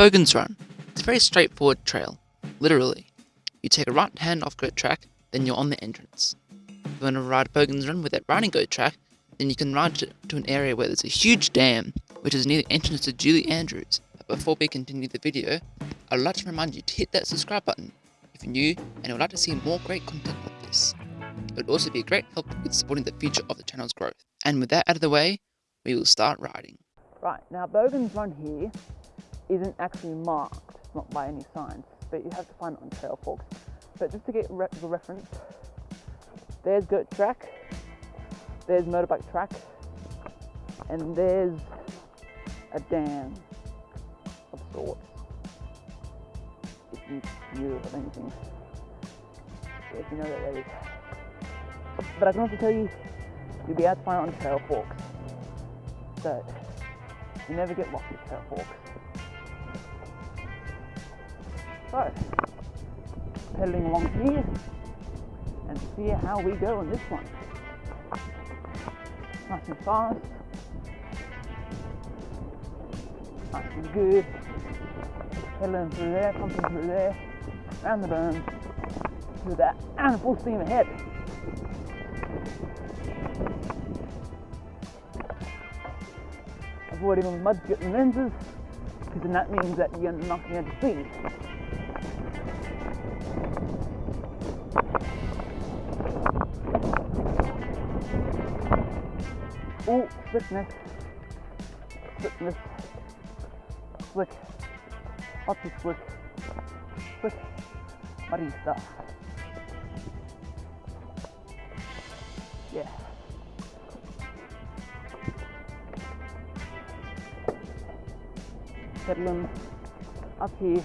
Bogans Run. It's a very straightforward trail, literally. You take a right hand off goat track, then you're on the entrance. If you want to ride Bogans Run with that riding goat track, then you can ride to an area where there's a huge dam, which is near the entrance to Julie Andrews. But before we continue the video, I'd like to remind you to hit that subscribe button if you're new and would like to see more great content like this. It would also be a great help with supporting the future of the channel's growth. And with that out of the way, we will start riding. Right, now Bogans Run here isn't actually marked, not by any signs, but you have to find it on Trailforks. But just to get re the reference, there's goat track, there's motorbike track, and there's a dam of sorts. If you knew of anything, if you know that there is. But I can also tell you, you'll be able to find it on Trailforks. So, you never get lost with Trailforks. So, pedaling along here and see how we go on this one. Nice and fast. Nice and good. Pedaling through there, pumping through there, around the berm, through that, and full steam ahead. Avoiding all the mud to get the lenses, because then that means that you're not going to speed. Oh, slickness. Slick. Lots of slick. Slick. Muddy stuff. Yeah. Pedaling up here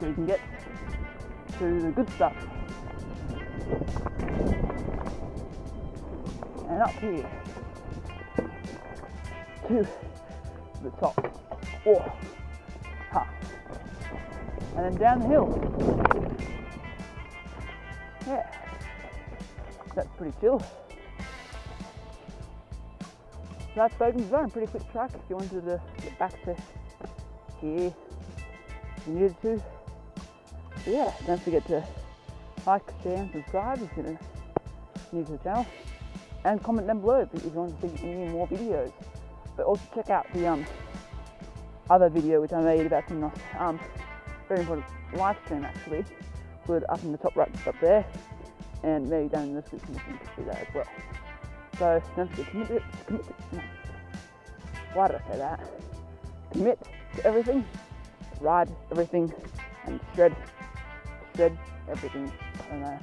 so you can get to the good stuff. And up here to the top. Oh, ha. And then down the hill. Yeah, that's pretty chill. That's Bogans Run, pretty quick track if you wanted to get back to here if you needed to. But yeah, don't forget to like, share and subscribe if you're new to the channel. And comment down below if you want to see any more videos. But also check out the um, other video which I made about some um, very important live stream actually. Put up in the top right up there. And maybe down in the description you can see that as well. So don't forget to commit it, commit it, no. Why did I say that? Commit to everything, ride everything, and shred, shred everything. I don't know.